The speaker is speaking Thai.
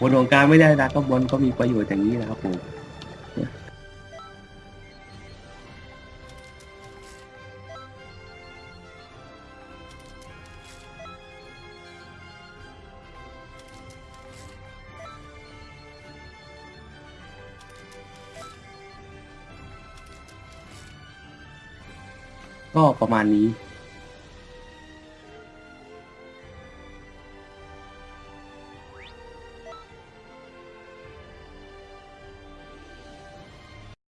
บนของกลารไม่ได้นะก็บนก็มีประโยชน์อย่างนี้นะครับผมก็ประมาณนี้